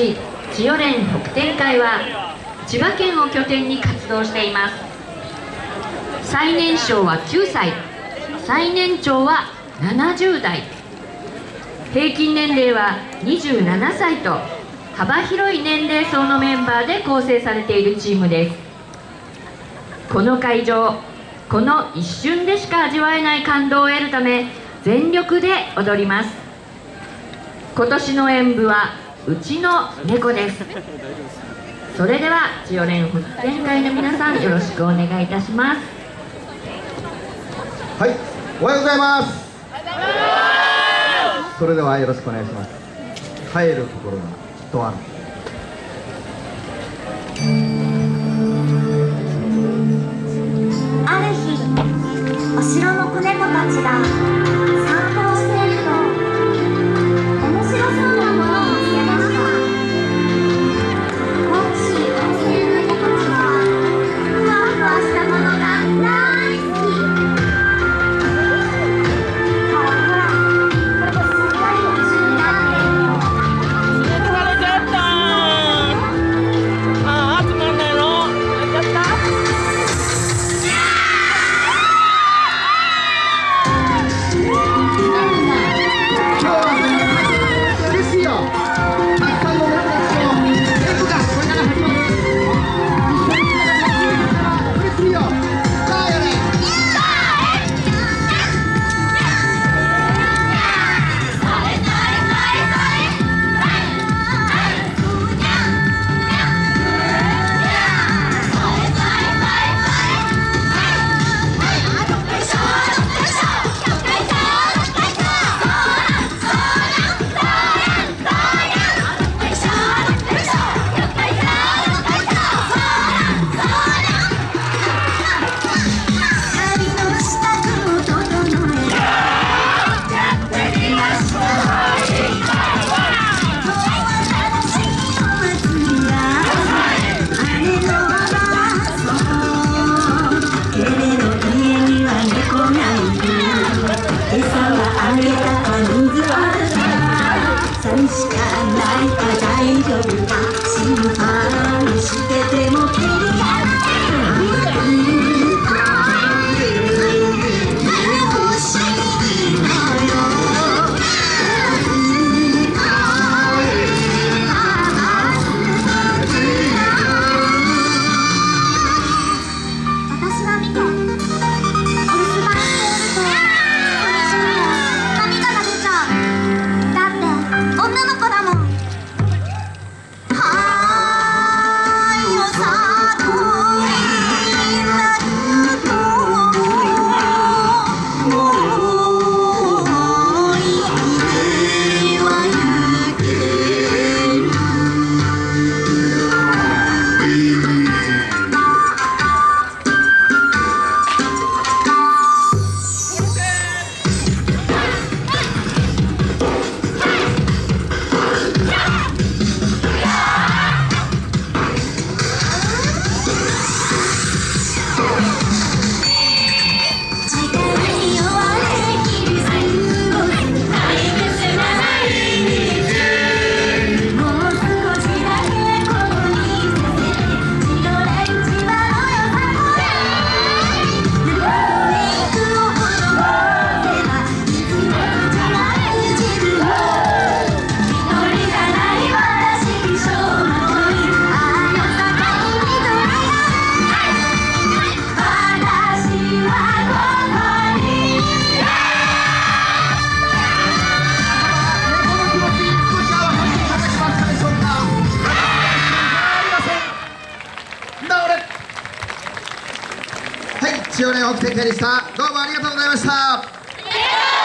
千代連北天会は千葉県を拠点に活動しています。最年少は9歳。最年長は70代。平均年齢は27歳と幅広い年齢層のメンバーで構成されているチームです。この会場この一瞬でしか味わえない感動を得るため全力で踊ります。今年の演舞はうちの猫です。それでは千代連保全会の皆さんよろしくお願いいたします。はいおはようございます。それではよろしくお願いします。帰る心がきっ寂しかないか大丈夫か心配しててもキはい千代連北天でしたどうもありがとうございました。